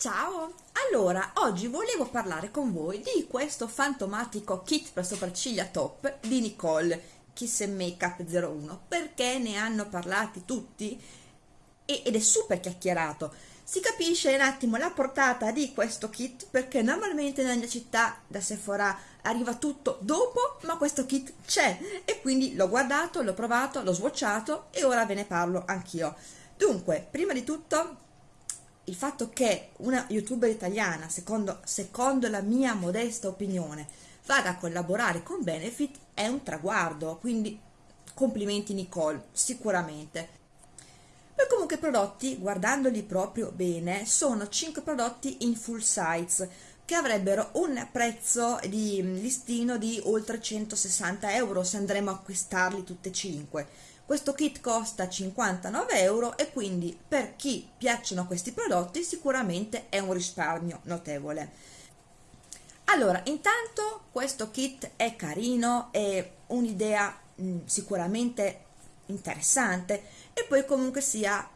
Ciao! Allora, oggi volevo parlare con voi di questo fantomatico kit per sopracciglia top di Nicole Kiss Makeup 01 perché ne hanno parlati tutti ed è super chiacchierato. Si capisce un attimo la portata di questo kit perché normalmente nella mia città da Sephora arriva tutto dopo, ma questo kit c'è e quindi l'ho guardato, l'ho provato, l'ho swatchato e ora ve ne parlo anch'io. Dunque, prima di tutto il fatto che una youtuber italiana, secondo, secondo la mia modesta opinione, vada a collaborare con Benefit è un traguardo, quindi complimenti Nicole, sicuramente. Poi comunque i prodotti, guardandoli proprio bene, sono 5 prodotti in full size che avrebbero un prezzo di listino di oltre 160 euro se andremo a acquistarli tutti e 5 questo kit costa 59 euro e quindi per chi piacciono questi prodotti sicuramente è un risparmio notevole. Allora, intanto questo kit è carino, è un'idea mm, sicuramente interessante e poi comunque sia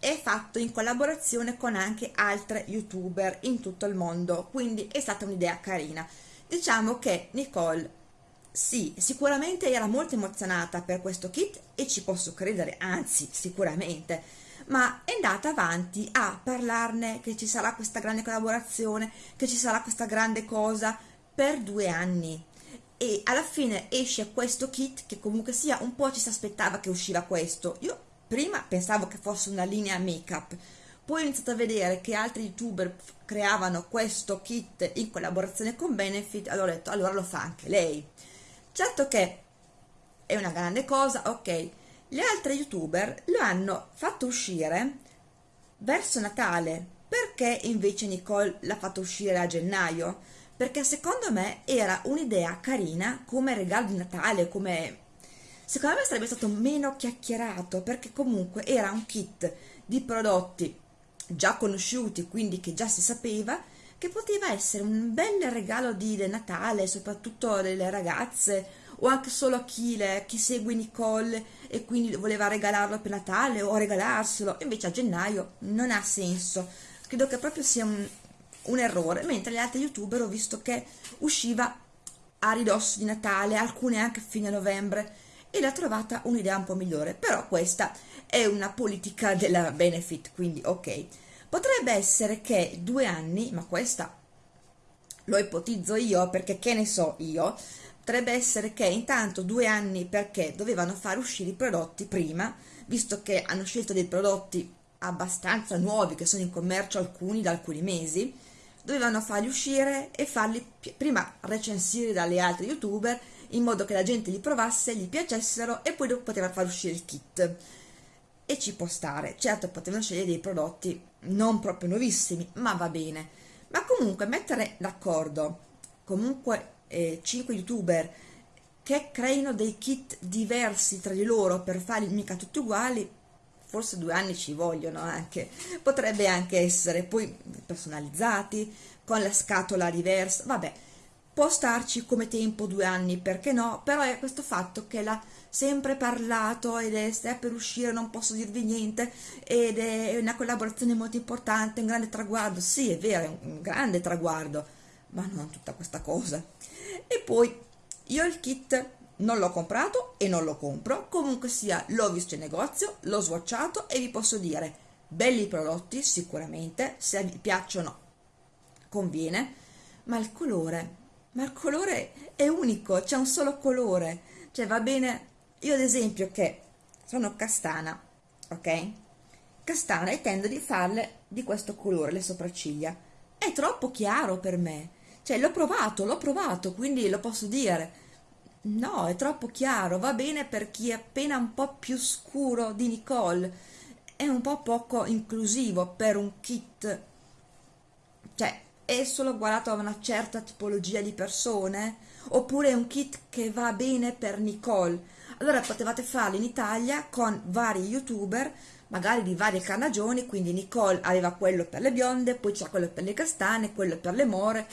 è fatto in collaborazione con anche altre youtuber in tutto il mondo, quindi è stata un'idea carina. Diciamo che Nicole sì, sicuramente era molto emozionata per questo kit e ci posso credere, anzi sicuramente, ma è andata avanti a parlarne che ci sarà questa grande collaborazione, che ci sarà questa grande cosa per due anni. E alla fine esce questo kit che comunque sia un po' ci si aspettava che usciva questo. Io prima pensavo che fosse una linea make-up, poi ho iniziato a vedere che altri youtuber creavano questo kit in collaborazione con Benefit, allora ho detto allora lo fa anche lei certo che è una grande cosa ok. Gli altri youtuber lo hanno fatto uscire verso Natale. Perché invece Nicole l'ha fatto uscire a gennaio? Perché secondo me era un'idea carina come regalo di Natale come secondo me sarebbe stato meno chiacchierato perché comunque era un kit di prodotti già conosciuti quindi che già si sapeva che poteva essere un bel regalo di Natale, soprattutto delle ragazze o anche solo a chi, le, chi segue Nicole e quindi voleva regalarlo per Natale o regalarselo, invece a gennaio non ha senso, credo che proprio sia un, un errore, mentre gli altri youtuber ho visto che usciva a ridosso di Natale, alcune anche a fine novembre, e l'ha trovata un'idea un po' migliore, però questa è una politica della benefit, quindi ok. Potrebbe essere che due anni, ma questa lo ipotizzo io perché che ne so io, potrebbe essere che intanto due anni perché dovevano far uscire i prodotti prima, visto che hanno scelto dei prodotti abbastanza nuovi che sono in commercio alcuni da alcuni mesi, dovevano farli uscire e farli prima recensire dalle altre youtuber in modo che la gente li provasse, gli piacessero e poi poteva far uscire il kit e ci può stare. Certo, potevano scegliere dei prodotti non proprio nuovissimi, ma va bene. Ma comunque mettere d'accordo comunque eh, 5 youtuber che creino dei kit diversi tra di loro per farli mica tutti uguali, forse due anni ci vogliono anche. Potrebbe anche essere poi personalizzati, con la scatola diversa, vabbè può starci come tempo due anni, perché no? Però è questo fatto che l'ha sempre parlato ed è, sta per uscire, non posso dirvi niente, ed è una collaborazione molto importante, un grande traguardo. Sì, è vero, è un grande traguardo, ma non tutta questa cosa. E poi io il kit non l'ho comprato e non lo compro, comunque sia l'ho visto in negozio, l'ho swatchato e vi posso dire, belli prodotti sicuramente, se vi piacciono conviene, ma il colore ma il colore è unico, c'è un solo colore, cioè va bene, io ad esempio che sono castana, ok? Castana e tendo di farle di questo colore le sopracciglia, è troppo chiaro per me, cioè l'ho provato, l'ho provato, quindi lo posso dire, no, è troppo chiaro, va bene per chi è appena un po' più scuro di Nicole, è un po' poco inclusivo per un kit, cioè è solo guardato a una certa tipologia di persone? Oppure è un kit che va bene per Nicole? Allora potevate farlo in Italia con vari youtuber, magari di varie carnagioni, quindi Nicole aveva quello per le bionde, poi c'era quello per le castane, quello per le more,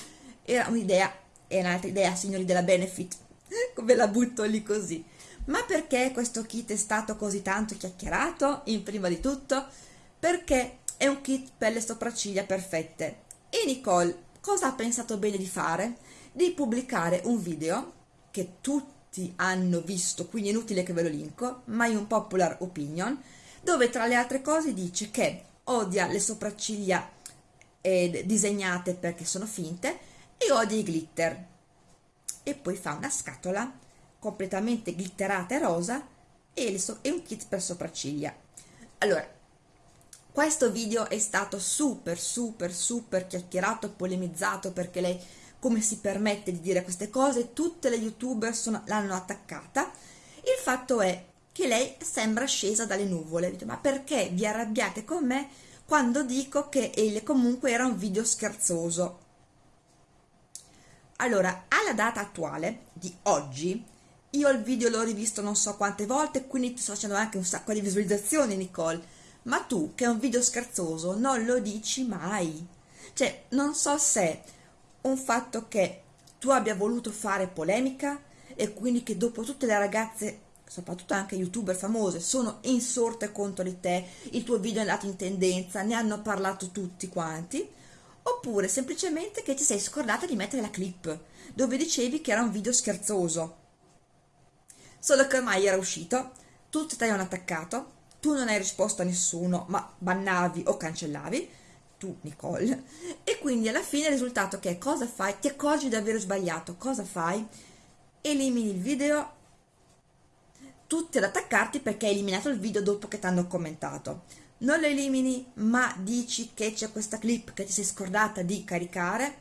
era un'idea, è un'altra idea signori della Benefit, ve la butto lì così. Ma perché questo kit è stato così tanto chiacchierato, in prima di tutto? Perché è un kit per le sopracciglia perfette e Nicole cosa ha pensato bene di fare? Di pubblicare un video che tutti hanno visto, quindi è inutile che ve lo linko, ma è un popular opinion, dove tra le altre cose dice che odia le sopracciglia eh, disegnate perché sono finte e odia i glitter. E poi fa una scatola completamente glitterata e rosa e, so e un kit per sopracciglia. Allora, questo video è stato super super super chiacchierato e polemizzato perché lei come si permette di dire queste cose, tutte le youtuber l'hanno attaccata. Il fatto è che lei sembra scesa dalle nuvole, ma perché vi arrabbiate con me quando dico che ele comunque era un video scherzoso? Allora, alla data attuale di oggi, io il video l'ho rivisto non so quante volte, quindi sto facendo anche un sacco di visualizzazioni, Nicole, ma tu che è un video scherzoso non lo dici mai. Cioè, non so se un fatto che tu abbia voluto fare polemica e quindi che dopo tutte le ragazze, soprattutto anche youtuber famose, sono insorte contro di te, il tuo video è andato in tendenza, ne hanno parlato tutti quanti, oppure semplicemente che ti sei scordata di mettere la clip dove dicevi che era un video scherzoso. Solo che ormai era uscito, tutti ti hanno attaccato, tu non hai risposto a nessuno, ma bannavi o cancellavi, tu Nicole, e quindi alla fine il risultato che è cosa fai? Ti accorgi di aver sbagliato, cosa fai? Elimini il video, tutti ad attaccarti perché hai eliminato il video dopo che ti hanno commentato. Non lo elimini, ma dici che c'è questa clip che ti sei scordata di caricare,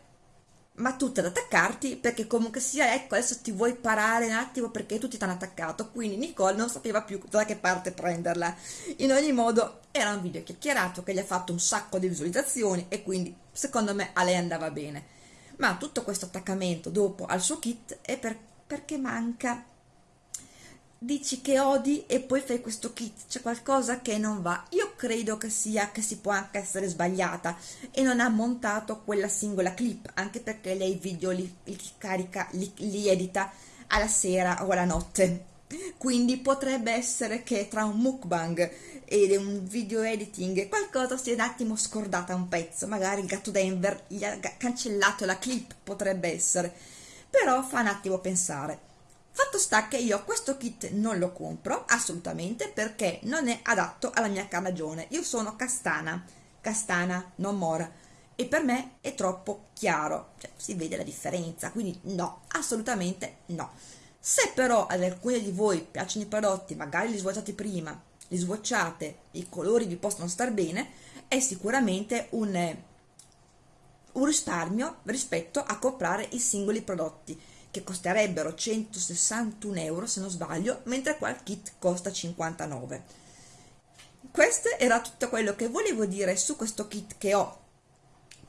ma tutte ad attaccarti perché comunque sia ecco adesso ti vuoi parare un attimo perché tutti ti hanno attaccato quindi Nicole non sapeva più da che parte prenderla. In ogni modo era un video chiacchierato che gli ha fatto un sacco di visualizzazioni e quindi secondo me a lei andava bene. Ma tutto questo attaccamento dopo al suo kit è per, perché manca. Dici che odi e poi fai questo kit, c'è qualcosa che non va. Io credo che sia che si può anche essere sbagliata e non ha montato quella singola clip, anche perché lei i video li, li carica, li, li edita alla sera o alla notte. Quindi potrebbe essere che tra un mukbang ed un video editing qualcosa si è un attimo scordata un pezzo, magari il gatto Denver gli ha cancellato la clip, potrebbe essere. Però fa un attimo pensare. Fatto sta che io questo kit non lo compro assolutamente perché non è adatto alla mia carnagione. Io sono castana, castana, non mora e per me è troppo chiaro, cioè si vede la differenza, quindi no, assolutamente no. Se però ad alcuni di voi piacciono i prodotti, magari li swatchate prima, li swatchate, i colori vi possono star bene, è sicuramente un, un risparmio rispetto a comprare i singoli prodotti che costerebbero 161 euro se non sbaglio, mentre qua il kit costa 59. Questo era tutto quello che volevo dire su questo kit che ho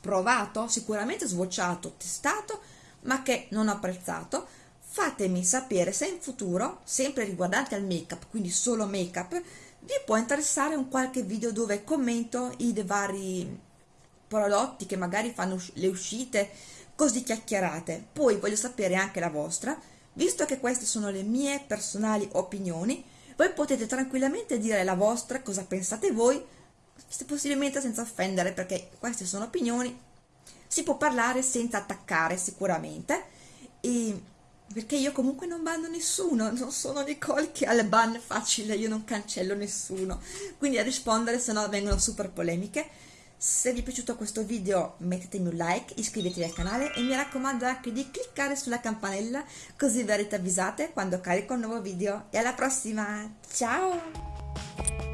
provato, sicuramente swatchato, testato, ma che non ho apprezzato. Fatemi sapere se in futuro, sempre riguardante al make up, quindi solo make up, vi può interessare un qualche video dove commento i vari prodotti che magari fanno le uscite così chiacchierate. Poi voglio sapere anche la vostra, visto che queste sono le mie personali opinioni, voi potete tranquillamente dire la vostra, cosa pensate voi, se possibilmente senza offendere, perché queste sono opinioni, si può parlare senza attaccare sicuramente, e perché io comunque non banno nessuno, non sono Nicole che ha il ban facile, io non cancello nessuno, quindi a rispondere se no vengono super polemiche. Se vi è piaciuto questo video mettetemi un like, iscrivetevi al canale e mi raccomando anche di cliccare sulla campanella così verrete avvisate quando carico un nuovo video. E alla prossima, ciao!